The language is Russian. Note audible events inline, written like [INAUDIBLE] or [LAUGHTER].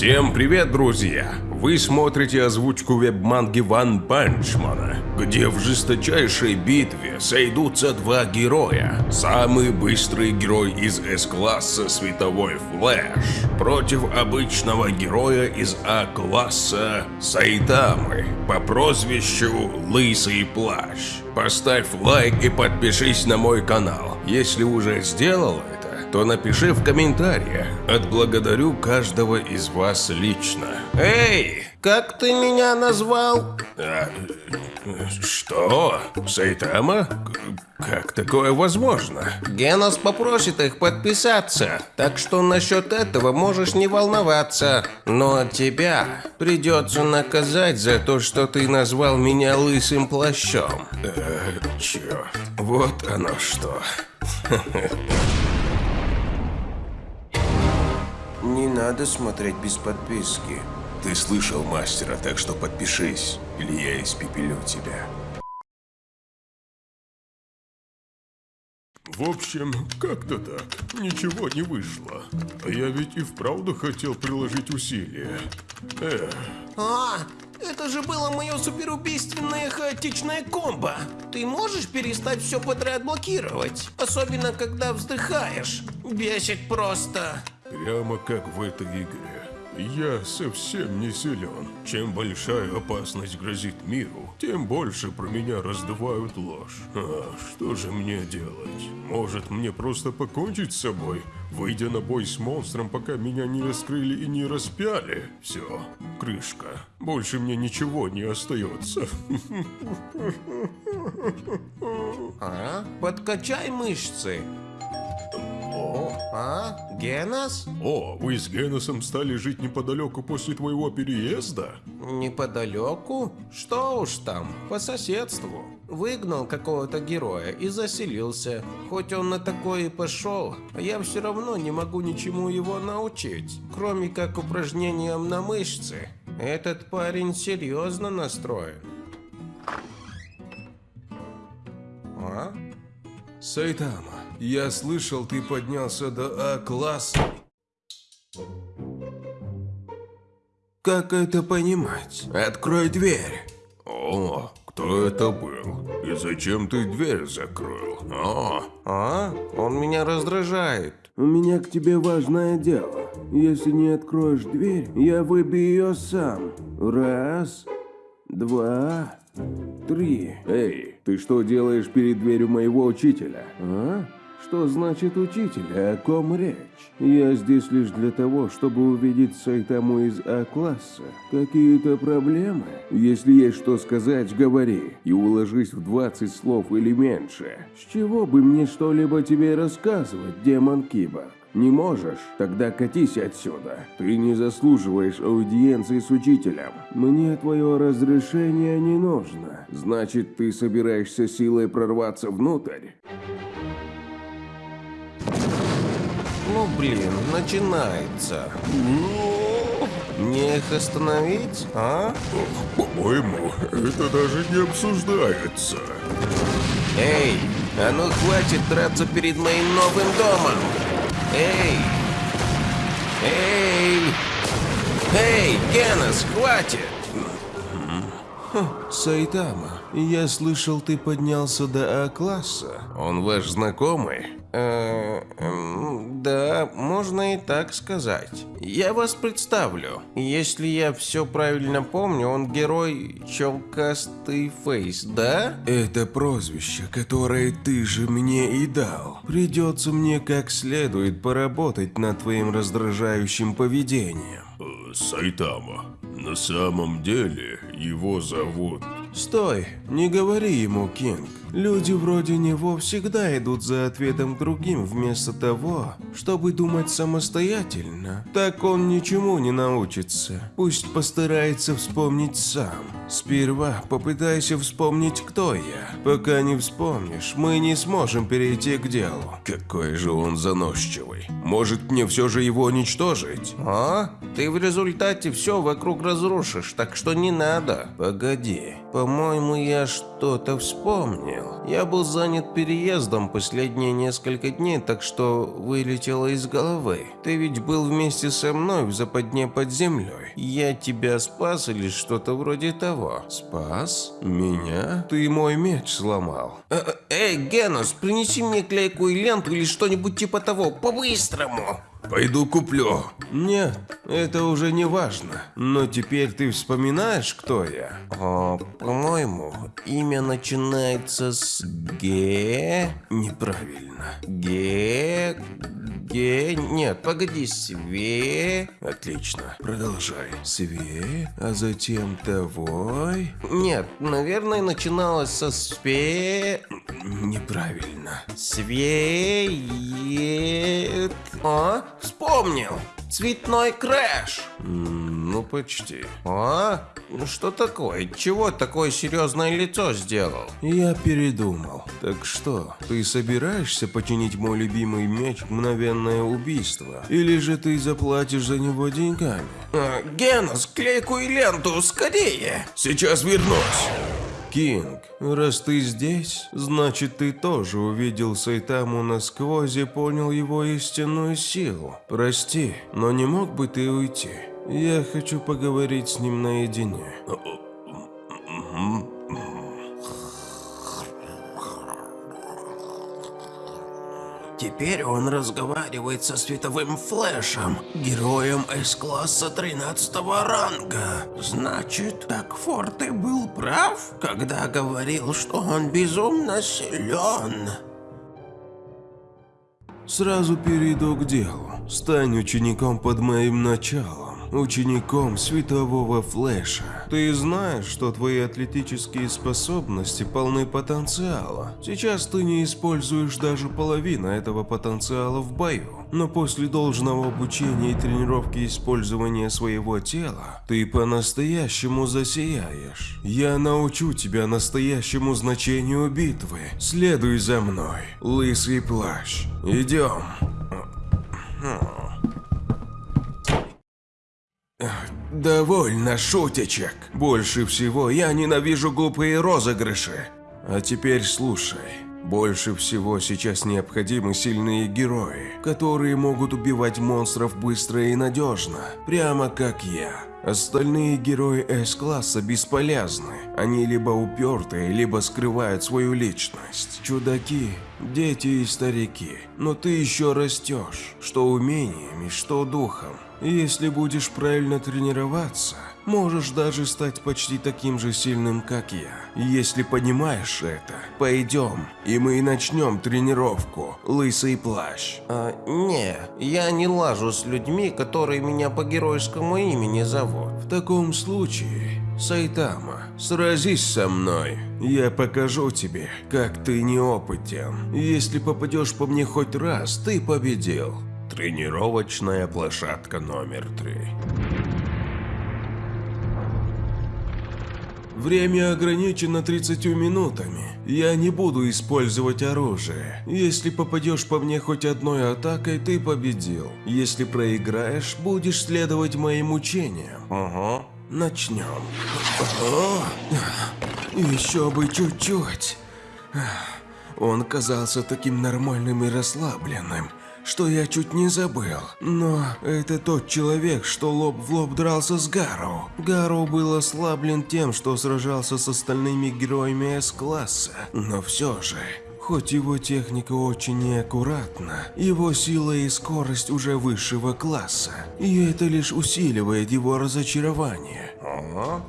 Всем привет, друзья! Вы смотрите озвучку веб-манги Ван Панчмана, где в жесточайшей битве сойдутся два героя. Самый быстрый герой из С-класса Световой Флэш против обычного героя из А-класса Сайтамы по прозвищу Лысый Плащ. Поставь лайк и подпишись на мой канал, если уже сделал это то напиши в комментариях. Отблагодарю каждого из вас лично. Эй, как ты меня назвал? А, что? Сайтама? Как такое возможно? Генос попросит их подписаться, так что насчет этого можешь не волноваться. Но тебя придется наказать за то, что ты назвал меня лысым плащом. Э, черт, вот оно что. [LAUGHS] Не надо смотреть без подписки. Ты слышал мастера, так что подпишись, или я испепелю тебя. В общем, как-то так. Ничего не вышло. А я ведь и вправду хотел приложить усилия. Эх, А, это же было мое суперубийственное хаотичное комбо. Ты можешь перестать все подряд блокировать? Особенно, когда вздыхаешь. Бесит просто. Прямо как в этой игре. Я совсем не силен. Чем большая опасность грозит миру, тем больше про меня раздувают ложь. А что же мне делать? Может, мне просто покончить с собой, выйдя на бой с монстром, пока меня не раскрыли и не распяли? Все, крышка. Больше мне ничего не остается. [LAUGHS] А? Подкачай мышцы. О, а? Генос? О, вы с Геносом стали жить неподалеку после твоего переезда? Неподалеку? Что уж там, по соседству. Выгнал какого-то героя и заселился. Хоть он на такое и пошел, я все равно не могу ничему его научить, кроме как упражнениям на мышцы. Этот парень серьезно настроен. А? Сайтама, я слышал, ты поднялся до А-класса. Как это понимать? Открой дверь. О, кто это был? И зачем ты дверь закрыл? О, А? Он меня раздражает. У меня к тебе важное дело. Если не откроешь дверь, я выбью ее сам. Раз, два, три. Эй, ты что делаешь перед дверью моего учителя? А? Что значит учитель? О ком речь? Я здесь лишь для того, чтобы увидеть Сайтаму из А-класса. Какие-то проблемы? Если есть что сказать, говори. И уложись в 20 слов или меньше. С чего бы мне что-либо тебе рассказывать, демон Кибок? Не можешь? Тогда катись отсюда. Ты не заслуживаешь аудиенции с учителем. Мне твое разрешение не нужно. Значит, ты собираешься силой прорваться внутрь? Ну блин, начинается. Мне их остановить, а? по-моему, это даже не обсуждается. Эй, а ну хватит драться перед моим новым домом! Эй! Эй! Эй, Генос, хватит! Сайтама, я слышал, ты поднялся до А-класса. Он ваш знакомый? Э, эм, да, можно и так сказать. Я вас представлю. Если я все правильно помню, он герой Челкастый Фейс, да? Это прозвище, которое ты же мне и дал. Придется мне как следует поработать над твоим раздражающим поведением. Э, Сайтама. На самом деле его зовут... Стой, не говори ему, Кинг. Люди вроде него всегда идут за ответом к другим вместо того, чтобы думать самостоятельно. Так он ничему не научится. Пусть постарается вспомнить сам. Сперва попытайся вспомнить, кто я. Пока не вспомнишь, мы не сможем перейти к делу. Какой же он заносчивый. Может мне все же его уничтожить? А? Ты в результате все вокруг разрушишь, так что не надо. Погоди, По-моему, я что-то вспомнил. Я был занят переездом последние несколько дней, так что вылетело из головы. Ты ведь был вместе со мной в западне под землей. Я тебя спас или что-то вроде того. Спас? Меня? Ты мой меч сломал. Э, э, Генос, принеси мне клейкую ленту или что-нибудь типа того, по-быстрому. Пойду куплю. Нет, это уже не важно. Но теперь ты вспоминаешь, кто я? О, по-моему, имя начинается с Г. Неправильно. Г. Г. Нет, погоди, Све. Отлично. Продолжай. Све, а затем Тавой. Нет, наверное, начиналось со Све. Неправильно. Свет. А? Вспомнил. Цветной крэш. Ну, почти. А? Ну Что такое? Чего такое серьезное лицо сделал? Я передумал. Так что, ты собираешься починить мой любимый меч «Мгновенное убийство»? Или же ты заплатишь за него деньгами? А, Генос, клейкую ленту, скорее. Сейчас вернусь. Кинг, раз ты здесь, значит ты тоже увидел Сайтаму насквозь и понял его истинную силу. Прости, но не мог бы ты уйти? Я хочу поговорить с ним наедине. Теперь он разговаривает со световым флешем, героем С-класса 13 ранга. Значит, так Форте был прав, когда говорил, что он безумно силен. Сразу перейду к делу. Стань учеником под моим началом. Учеником светового флеша. Ты знаешь, что твои атлетические способности полны потенциала. Сейчас ты не используешь даже половину этого потенциала в бою. Но после должного обучения и тренировки использования своего тела, ты по-настоящему засияешь. Я научу тебя настоящему значению битвы. Следуй за мной, лысый плащ. Идем. Довольно шутечек. Больше всего я ненавижу глупые розыгрыши. А теперь слушай. Больше всего сейчас необходимы сильные герои, которые могут убивать монстров быстро и надежно, прямо как я. Остальные герои С-класса бесполезны. Они либо упертые, либо скрывают свою личность. Чудаки, дети и старики. Но ты еще растешь, что умениями, что духом. И Если будешь правильно тренироваться, можешь даже стать почти таким же сильным, как я. Если понимаешь это, пойдем, и мы начнем тренировку, лысый плащ. А, не, я не лажу с людьми, которые меня по геройскому имени зовут. В таком случае, Сайтама, сразись со мной. Я покажу тебе, как ты неопытен. Если попадешь по мне хоть раз, ты победил. Тренировочная площадка номер три. Время ограничено 30 минутами. Я не буду использовать оружие. Если попадешь по мне хоть одной атакой, ты победил. Если проиграешь, будешь следовать моим учениям. Ага. Начнем. Еще бы чуть-чуть. Он казался таким нормальным и расслабленным, что я чуть не забыл. Но это тот человек, что лоб в лоб дрался с Гару. Гару был ослаблен тем, что сражался с остальными героями С-класса. Но все же, Хоть его техника очень неаккуратна, его сила и скорость уже высшего класса, и это лишь усиливает его разочарование. Ага.